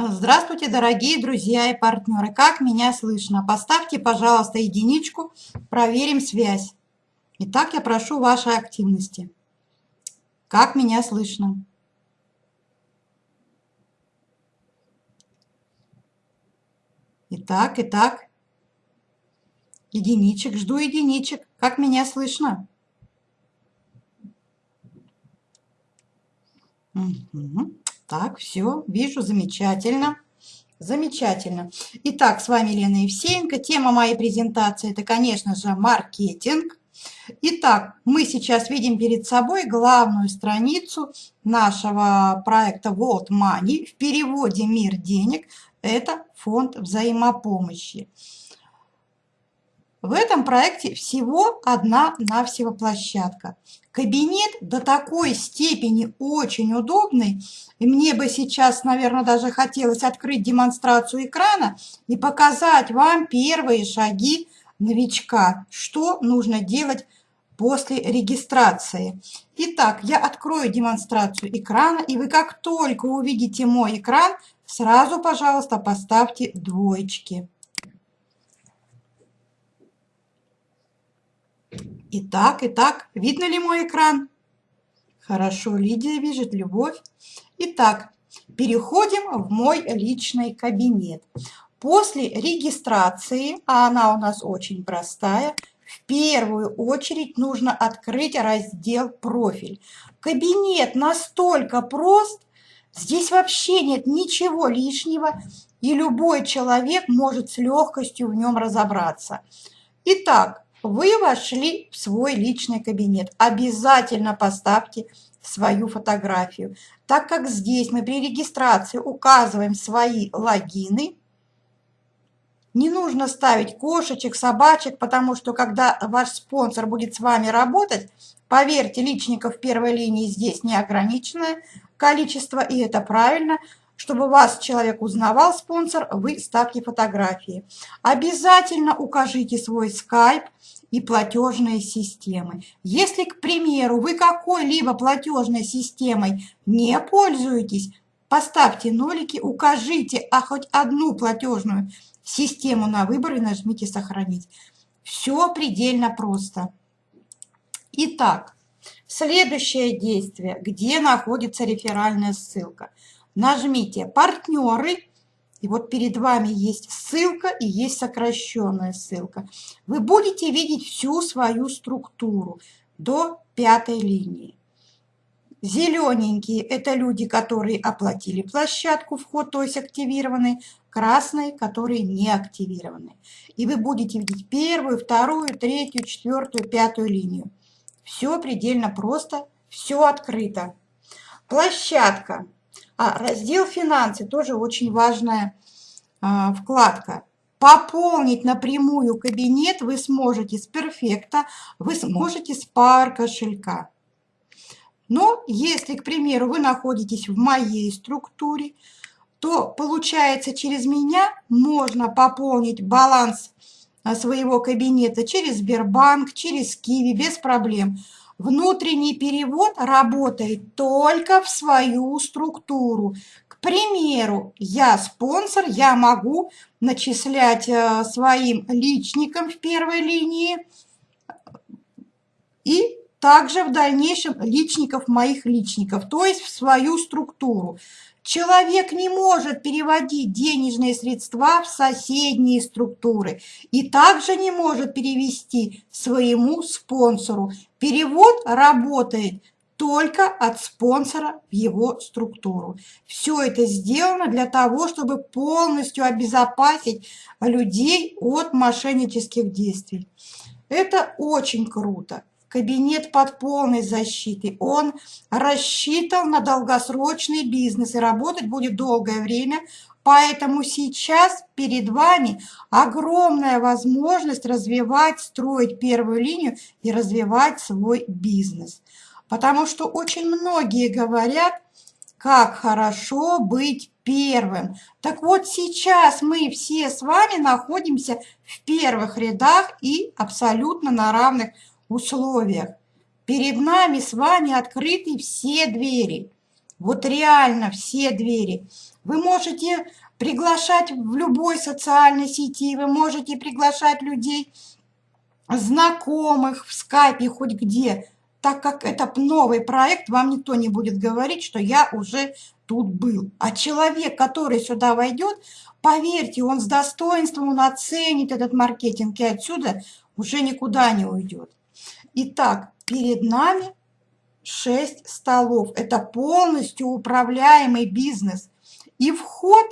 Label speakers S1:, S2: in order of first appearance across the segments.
S1: Здравствуйте, дорогие друзья и партнеры! Как меня слышно? Поставьте, пожалуйста, единичку, проверим связь. Итак, я прошу вашей активности. Как меня слышно? Итак, итак, единичек, жду единичек. Как меня слышно? Угу. Так, все, вижу, замечательно. Замечательно. Итак, с вами Лена Евсеенко. Тема моей презентации – это, конечно же, маркетинг. Итак, мы сейчас видим перед собой главную страницу нашего проекта World Money. В переводе «Мир денег» – это фонд взаимопомощи. В этом проекте всего одна-навсего площадка. Кабинет до такой степени очень удобный, и мне бы сейчас, наверное, даже хотелось открыть демонстрацию экрана и показать вам первые шаги новичка, что нужно делать после регистрации. Итак, я открою демонстрацию экрана, и вы как только увидите мой экран, сразу, пожалуйста, поставьте двоечки. Итак, итак, видно ли мой экран? Хорошо, Лидия видит, Любовь. Итак, переходим в мой личный кабинет. После регистрации, а она у нас очень простая, в первую очередь нужно открыть раздел «Профиль». Кабинет настолько прост, здесь вообще нет ничего лишнего, и любой человек может с легкостью в нем разобраться. Итак, вы вошли в свой личный кабинет. Обязательно поставьте свою фотографию. Так как здесь мы при регистрации указываем свои логины, не нужно ставить кошечек, собачек, потому что когда ваш спонсор будет с вами работать, поверьте, личников первой линии здесь неограниченное количество, и это правильно – чтобы вас человек узнавал, спонсор, вы ставьте фотографии. Обязательно укажите свой скайп и платежные системы. Если, к примеру, вы какой-либо платежной системой не пользуетесь, поставьте нолики, укажите а хоть одну платежную систему на выбор и нажмите «Сохранить». Все предельно просто. Итак, следующее действие, где находится реферальная ссылка – нажмите «Партнеры», и вот перед вами есть ссылка и есть сокращенная ссылка. Вы будете видеть всю свою структуру до пятой линии. Зелененькие – это люди, которые оплатили площадку, вход, то есть активированный. Красные, которые не активированы. И вы будете видеть первую, вторую, третью, четвертую, пятую линию. Все предельно просто, все открыто. Площадка а, раздел «Финансы» тоже очень важная а, вкладка. Пополнить напрямую кабинет вы сможете с перфекта, вы сможете с пар кошелька. Но если, к примеру, вы находитесь в моей структуре, то получается через меня можно пополнить баланс а, своего кабинета через Сбербанк, через Киви без проблем. Внутренний перевод работает только в свою структуру. К примеру, я спонсор, я могу начислять э, своим личникам в первой линии и также в дальнейшем личников моих личников, то есть в свою структуру. Человек не может переводить денежные средства в соседние структуры и также не может перевести своему спонсору. Перевод работает только от спонсора в его структуру. Все это сделано для того, чтобы полностью обезопасить людей от мошеннических действий. Это очень круто кабинет под полной защитой. Он рассчитан на долгосрочный бизнес и работать будет долгое время. Поэтому сейчас перед вами огромная возможность развивать, строить первую линию и развивать свой бизнес. Потому что очень многие говорят, как хорошо быть первым. Так вот сейчас мы все с вами находимся в первых рядах и абсолютно на равных условиях. Перед нами с вами открыты все двери. Вот реально все двери. Вы можете приглашать в любой социальной сети, вы можете приглашать людей, знакомых в скайпе, хоть где. Так как это новый проект, вам никто не будет говорить, что я уже тут был. А человек, который сюда войдет, поверьте, он с достоинством, он оценит этот маркетинг и отсюда уже никуда не уйдет. Итак, перед нами 6 столов. Это полностью управляемый бизнес. И вход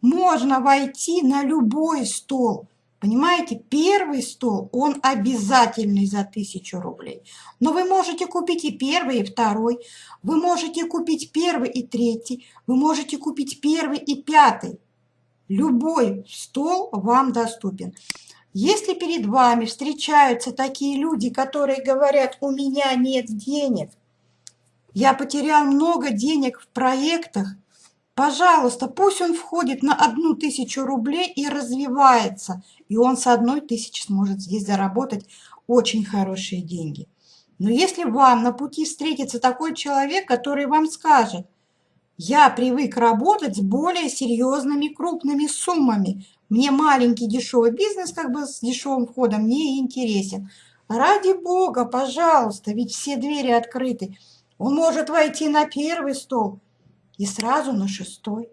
S1: можно войти на любой стол. Понимаете, первый стол, он обязательный за 1000 рублей. Но вы можете купить и первый, и второй. Вы можете купить первый и третий. Вы можете купить первый и пятый. Любой стол вам доступен. Если перед вами встречаются такие люди, которые говорят, у меня нет денег, я потерял много денег в проектах, пожалуйста, пусть он входит на одну тысячу рублей и развивается, и он с одной тысячи сможет здесь заработать очень хорошие деньги. Но если вам на пути встретится такой человек, который вам скажет, я привык работать с более серьезными крупными суммами, мне маленький дешевый бизнес как бы с дешевым входом не интересен. Ради бога, пожалуйста, ведь все двери открыты. Он может войти на первый стол и сразу на шестой.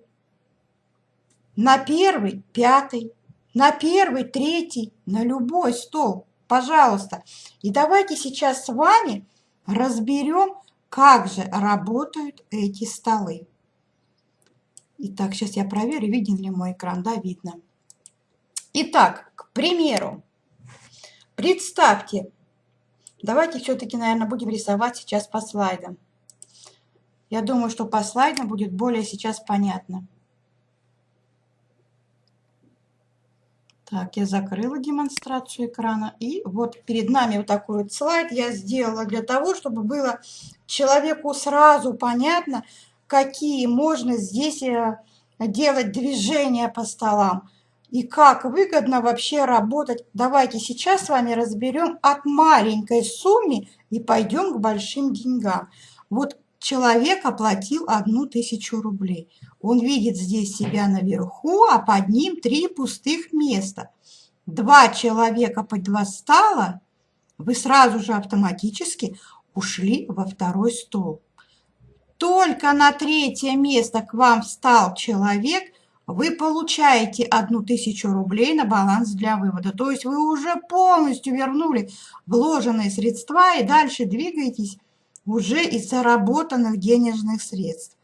S1: На первый, пятый, на первый, третий, на любой стол, пожалуйста. И давайте сейчас с вами разберем, как же работают эти столы. Итак, сейчас я проверю, виден ли мой экран. Да, видно. Итак, к примеру, представьте, давайте все-таки, наверное, будем рисовать сейчас по слайдам. Я думаю, что по слайдам будет более сейчас понятно. Так, я закрыла демонстрацию экрана. И вот перед нами вот такой вот слайд я сделала для того, чтобы было человеку сразу понятно, какие можно здесь э, делать движения по столам и как выгодно вообще работать. Давайте сейчас с вами разберем от маленькой суммы и пойдем к большим деньгам. Вот человек оплатил одну тысячу рублей. Он видит здесь себя наверху, а под ним три пустых места. Два человека под два стола, вы сразу же автоматически ушли во второй стол. Только на третье место к вам встал человек – вы получаете одну тысячу рублей на баланс для вывода. То есть вы уже полностью вернули вложенные средства и дальше двигаетесь уже из заработанных денежных средств.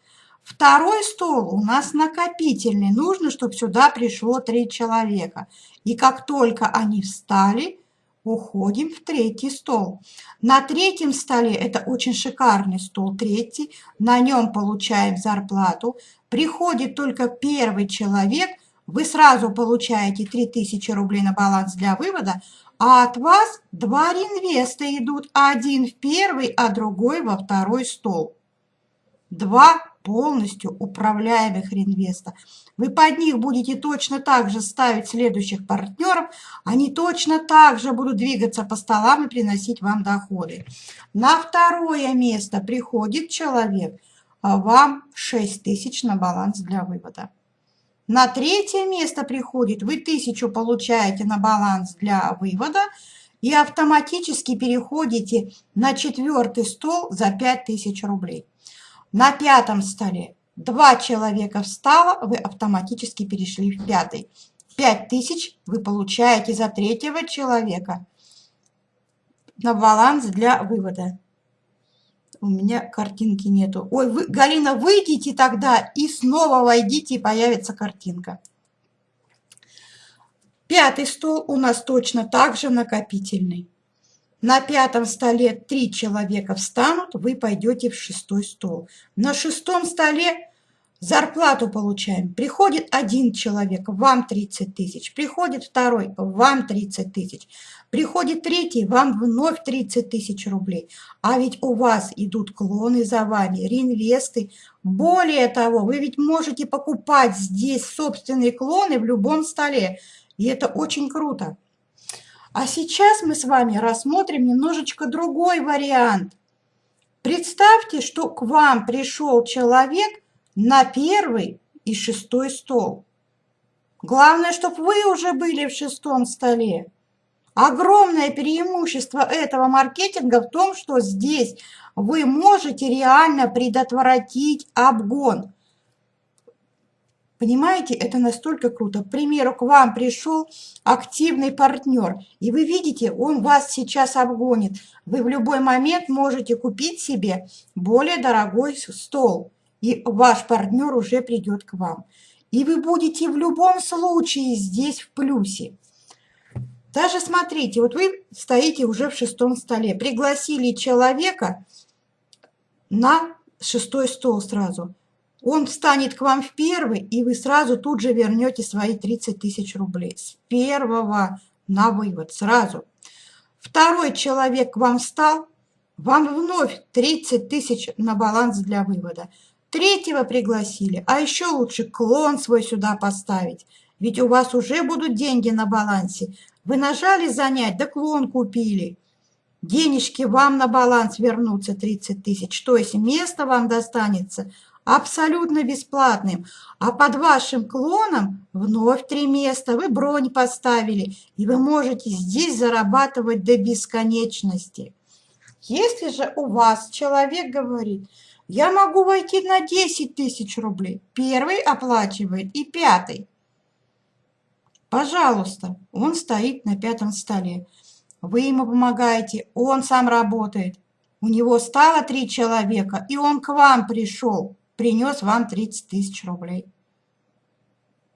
S1: Второй стол у нас накопительный. Нужно, чтобы сюда пришло три человека. И как только они встали, уходим в третий стол. На третьем столе, это очень шикарный стол, третий, на нем получаем зарплату. Приходит только первый человек, вы сразу получаете 3000 рублей на баланс для вывода, а от вас два реинвеста идут, один в первый, а другой во второй стол. Два полностью управляемых реинвеста. Вы под них будете точно так же ставить следующих партнеров, они точно так же будут двигаться по столам и приносить вам доходы. На второе место приходит человек, вам 6 тысяч на баланс для вывода. На третье место приходит, вы тысячу получаете на баланс для вывода и автоматически переходите на четвертый стол за 5000 рублей. На пятом столе два человека встало, вы автоматически перешли в пятый. Пять тысяч вы получаете за третьего человека на баланс для вывода. У меня картинки нету. Ой, вы, Галина, выйдите тогда и снова войдите, и появится картинка. Пятый стол у нас точно так же накопительный. На пятом столе три человека встанут, вы пойдете в шестой стол. На шестом столе зарплату получаем. Приходит один человек, вам 30 тысяч. Приходит второй, вам 30 тысяч. Приходит третий, вам вновь 30 тысяч рублей. А ведь у вас идут клоны за вами, реинвесты. Более того, вы ведь можете покупать здесь собственные клоны в любом столе. И это очень круто. А сейчас мы с вами рассмотрим немножечко другой вариант. Представьте, что к вам пришел человек на первый и шестой стол. Главное, чтобы вы уже были в шестом столе. Огромное преимущество этого маркетинга в том, что здесь вы можете реально предотвратить обгон. Понимаете, это настолько круто. К примеру, к вам пришел активный партнер, и вы видите, он вас сейчас обгонит. Вы в любой момент можете купить себе более дорогой стол, и ваш партнер уже придет к вам. И вы будете в любом случае здесь в плюсе. Даже смотрите, вот вы стоите уже в шестом столе, пригласили человека на шестой стол сразу. Он встанет к вам в первый, и вы сразу тут же вернете свои 30 тысяч рублей. С первого на вывод, сразу. Второй человек к вам встал, вам вновь 30 тысяч на баланс для вывода. Третьего пригласили, а еще лучше клон свой сюда поставить. Ведь у вас уже будут деньги на балансе. Вы нажали занять, да клон купили. Денежки вам на баланс вернутся 30 тысяч. То есть место вам достанется абсолютно бесплатным. А под вашим клоном вновь три места. Вы бронь поставили. И вы можете здесь зарабатывать до бесконечности. Если же у вас человек говорит – я могу войти на 10 тысяч рублей. Первый оплачивает и пятый. Пожалуйста, он стоит на пятом столе. Вы ему помогаете, он сам работает. У него стало три человека, и он к вам пришел, принес вам 30 тысяч рублей.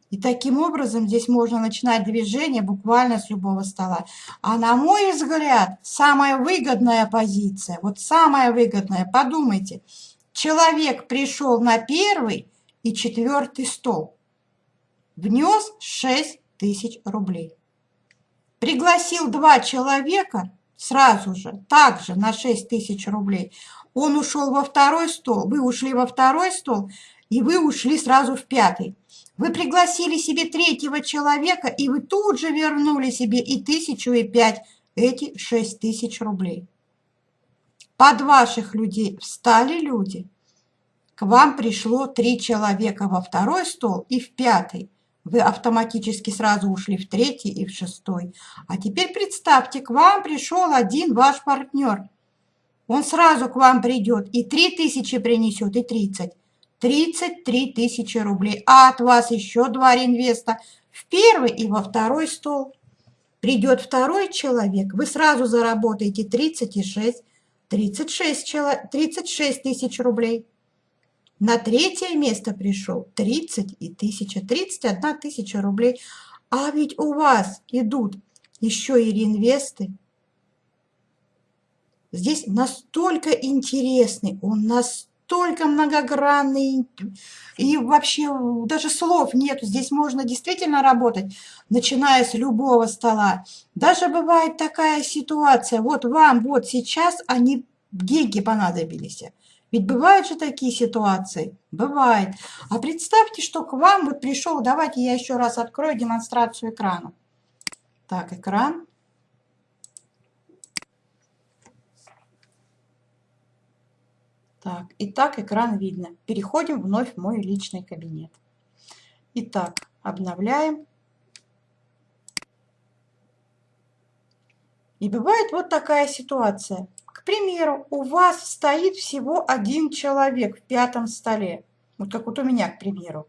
S1: И таким образом здесь можно начинать движение буквально с любого стола. А на мой взгляд, самая выгодная позиция, вот самая выгодная, подумайте – Человек пришел на первый и четвертый стол. Внес 6 тысяч рублей. Пригласил два человека сразу же, также на 6 тысяч рублей. Он ушел во второй стол, вы ушли во второй стол, и вы ушли сразу в пятый. Вы пригласили себе третьего человека, и вы тут же вернули себе и тысячу, и пять, эти 6 тысяч рублей. Под ваших людей встали люди. К вам пришло три человека во второй стол и в пятый. Вы автоматически сразу ушли в третий и в шестой. А теперь представьте, к вам пришел один ваш партнер. Он сразу к вам придет и три тысячи принесет, и тридцать. Тридцать три тысячи рублей. А от вас еще два реинвеста в первый и во второй стол. Придет второй человек, вы сразу заработаете 36, 36, 36 тысяч рублей. На третье место пришел 30 и тысяча, 31 тысяча рублей. А ведь у вас идут еще и реинвесты. Здесь настолько интересный, он настолько многогранный, и вообще даже слов нет. Здесь можно действительно работать, начиная с любого стола. Даже бывает такая ситуация, вот вам вот сейчас они деньги понадобились. Ведь бывают же такие ситуации. Бывает. А представьте, что к вам вот пришел, давайте я еще раз открою демонстрацию экрана. Так, экран. Так, итак, экран видно. Переходим вновь в мой личный кабинет. Итак, обновляем. И бывает вот такая ситуация примеру, у вас стоит всего один человек в пятом столе. Вот как вот у меня, к примеру.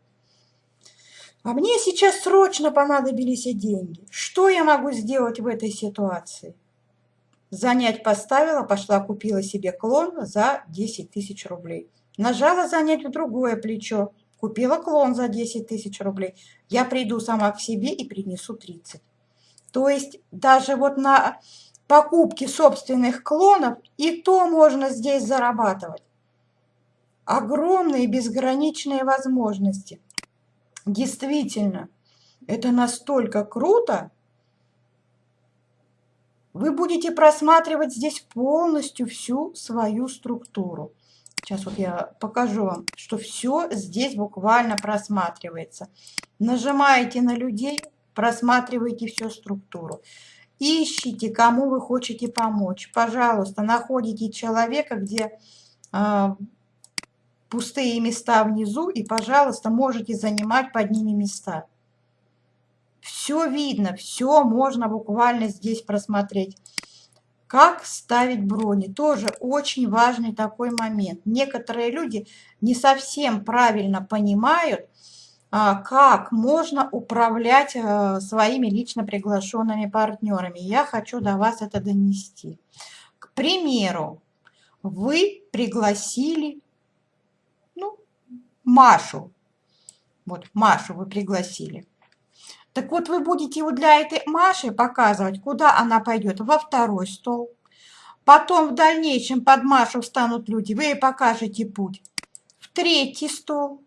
S1: А мне сейчас срочно понадобились деньги. Что я могу сделать в этой ситуации? Занять поставила, пошла купила себе клон за 10 тысяч рублей. Нажала занять в другое плечо, купила клон за 10 тысяч рублей. Я приду сама к себе и принесу 30. То есть даже вот на покупки собственных клонов, и то можно здесь зарабатывать. Огромные безграничные возможности. Действительно, это настолько круто. Вы будете просматривать здесь полностью всю свою структуру. Сейчас вот я покажу вам, что все здесь буквально просматривается. Нажимаете на людей, просматриваете всю структуру. Ищите, кому вы хотите помочь. Пожалуйста, находите человека, где а, пустые места внизу и, пожалуйста, можете занимать под ними места. Все видно, все можно буквально здесь просмотреть. Как ставить брони? Тоже очень важный такой момент. Некоторые люди не совсем правильно понимают, как можно управлять э, своими лично приглашенными партнерами. Я хочу до вас это донести. К примеру, вы пригласили ну, Машу. Вот Машу вы пригласили. Так вот, вы будете вот для этой Маши показывать, куда она пойдет. Во второй стол. Потом в дальнейшем под Машу встанут люди. Вы ей покажете путь. В третий стол.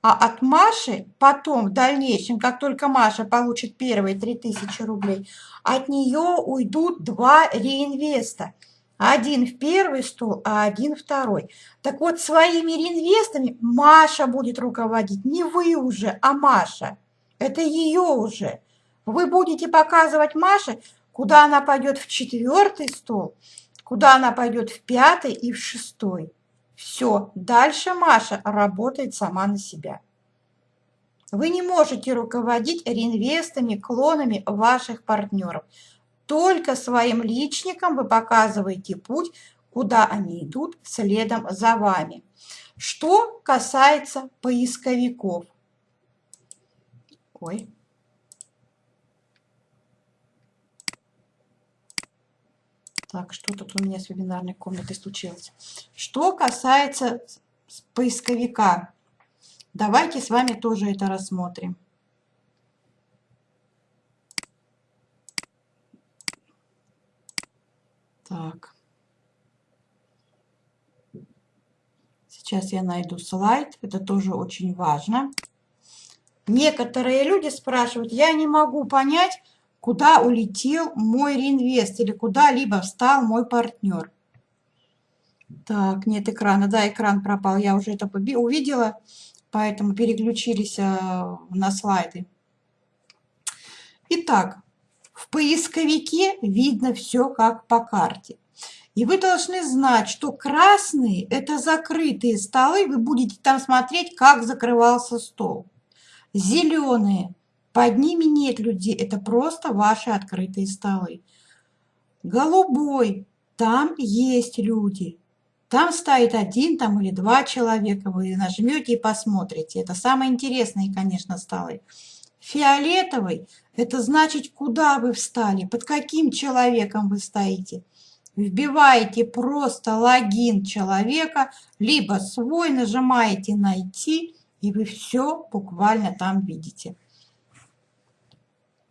S1: А от Маши потом в дальнейшем, как только Маша получит первые 3000 рублей, от нее уйдут два реинвеста. Один в первый стол, а один второй. Так вот, своими реинвестами Маша будет руководить. Не вы уже, а Маша. Это ее уже. Вы будете показывать Маше, куда она пойдет в четвертый стол, куда она пойдет в пятый и в шестой. Все, дальше Маша работает сама на себя. Вы не можете руководить реинвестами, клонами ваших партнеров. Только своим личникам вы показываете путь, куда они идут следом за вами. Что касается поисковиков – Ой. Так, что тут у меня с вебинарной комнатой случилось? Что касается поисковика, давайте с вами тоже это рассмотрим. Так. Сейчас я найду слайд. Это тоже очень важно. Некоторые люди спрашивают, я не могу понять, куда улетел мой реинвест или куда-либо встал мой партнер. Так, нет экрана. Да, экран пропал. Я уже это увидела, поэтому переключились а, на слайды. Итак, в поисковике видно все как по карте. И вы должны знать, что красные – это закрытые столы. Вы будете там смотреть, как закрывался стол. Зеленые. Под ними нет людей, это просто ваши открытые столы. Голубой. Там есть люди. Там стоит один там или два человека. Вы нажмете и посмотрите. Это самые интересные, конечно, столы. Фиолетовый – это значит, куда вы встали, под каким человеком вы стоите. Вбиваете просто логин человека, либо свой, нажимаете «Найти», и вы все буквально там видите.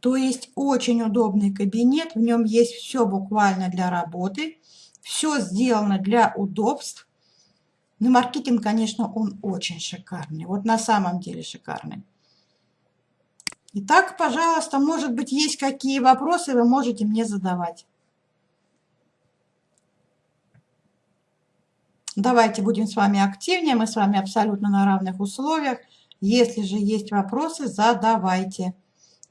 S1: То есть очень удобный кабинет, в нем есть все буквально для работы, все сделано для удобств. Но маркетинг, конечно, он очень шикарный, вот на самом деле шикарный. Итак, пожалуйста, может быть, есть какие вопросы, вы можете мне задавать. Давайте будем с вами активнее, мы с вами абсолютно на равных условиях. Если же есть вопросы, задавайте.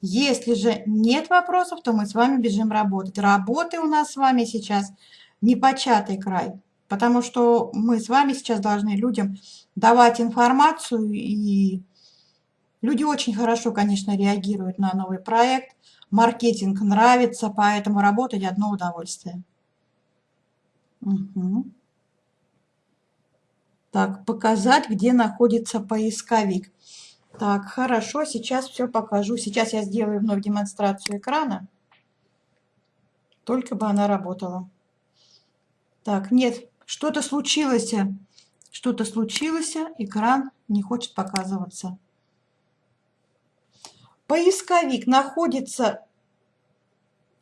S1: Если же нет вопросов, то мы с вами бежим работать. Работы у нас с вами сейчас непочатый край, потому что мы с вами сейчас должны людям давать информацию, и люди очень хорошо, конечно, реагируют на новый проект. Маркетинг нравится, поэтому работать одно удовольствие. Угу. Так, показать, где находится поисковик. Так, хорошо, сейчас все покажу. Сейчас я сделаю вновь демонстрацию экрана. Только бы она работала. Так, нет, что-то случилось. Что-то случилось, экран не хочет показываться. Поисковик находится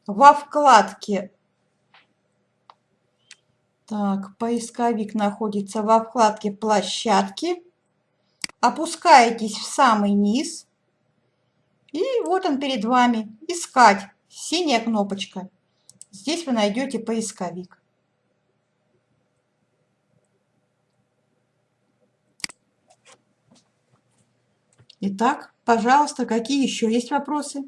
S1: во вкладке так, поисковик находится во вкладке «Площадки». Опускаетесь в самый низ. И вот он перед вами. «Искать». Синяя кнопочка. Здесь вы найдете поисковик. Итак, пожалуйста, какие еще есть вопросы?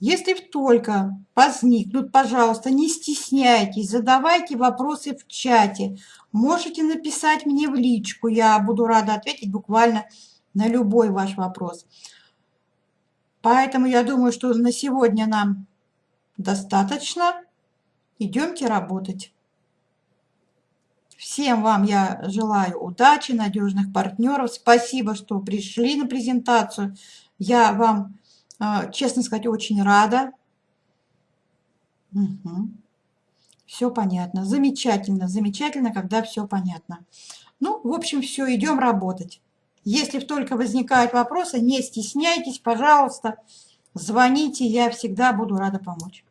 S1: Если только возникнут, пожалуйста, не стесняйтесь, задавайте вопросы в чате. Можете написать мне в личку, я буду рада ответить буквально на любой ваш вопрос. Поэтому я думаю, что на сегодня нам достаточно. Идемте работать. Всем вам я желаю удачи, надежных партнеров. Спасибо, что пришли на презентацию. Я вам, честно сказать, очень рада. Угу. Все понятно. Замечательно, замечательно, когда все понятно. Ну, в общем, все, идем работать. Если только возникают вопросы, не стесняйтесь, пожалуйста, звоните, я всегда буду рада помочь.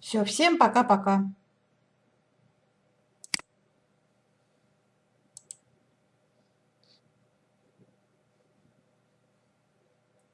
S1: Все, всем пока-пока.